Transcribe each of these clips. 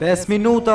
Pesë minuta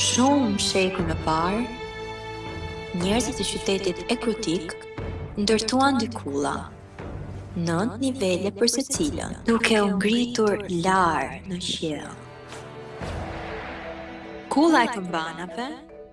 Shumë shekuj më parë, njerëzit e qytetit e Ekrutik ndërtuan dy kulla, nëntë nivele për secilën, duke u ngritur lart në qiell. Kulla e kambanave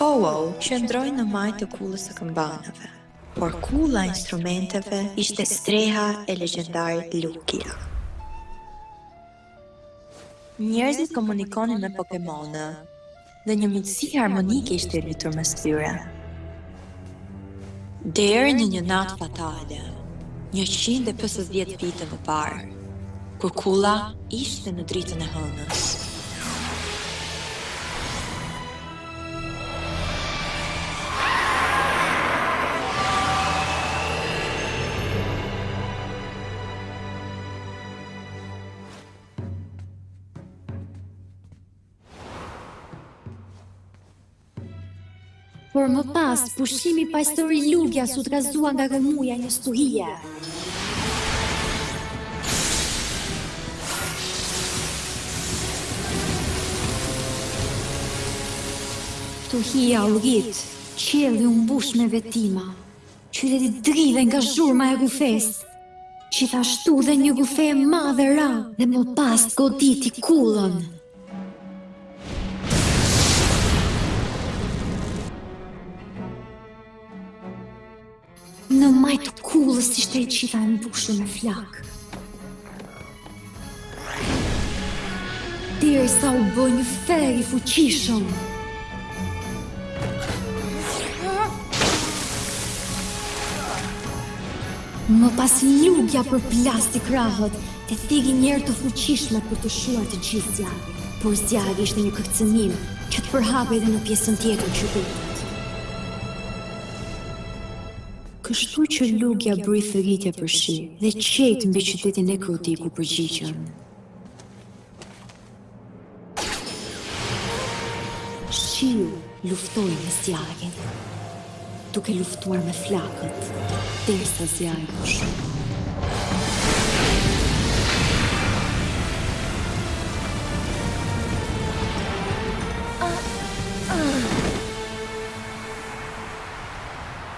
Ho-Oh qëndroi në majë të kullës së kambanave, por kulla e instrumenteve ishte streha e legjendarit Lugia. Njerëzit komunikonin me Pokemonët. dhe një miqësi harmonike ishte rritur mes tyre. Deri në një natë fatale, njëqind e pesëdhjetë vite më parë, kur kulla ishte në dritën e hënës. Por më pas, pushimi paqësor i Lugias u trazua nga rrëmuja e një stuhie. Stuhia u rrit, qielli u mbush me vetima. Qyteti dridhej nga zhurma e rrufesë. Gjithashtu dhe një rrufe e madhe ra dhe më pas goditi kullën. Në majë të kullës ishte e gjitha e mbushur me flakë. Derisa u bë një ferr i fuqishëm. Më pas Lugia përplasi krahët e thirri një erë të fuqishme për të shuar të gjithë zjarrin. Por zjarri ishte një kërcënim që të përhapej edhe në pjesën tjetër të qytetit Kështu që lugja bëri thëritje për shi dhe qiejt mbi qytetin e Krutik u përgjigjën. Shiu luftoi me zjarrin, duke luftuar me flakët, derisa zjarri u shua.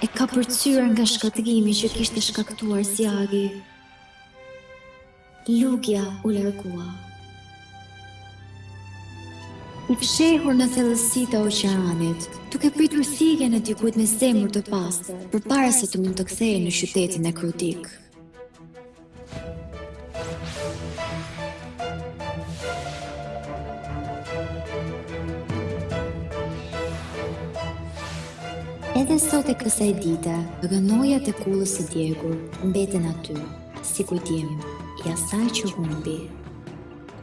E kapërcyer nga shkatërrimi që kishte shkaktuar zjarri. Lugja u largua. I fshehur në thellësi të oqeanit, duke pritur thirrjen e dikujt me zemër të pastër, përpara se të mund të kthehej në qytetin e Krutik. Edhe sot e kësaj dite, rënojat e kullës së djegur mbeten aty, si kujtim i asaj që humbi.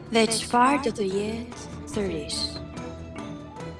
Dhe çfarë do të jetë sërish?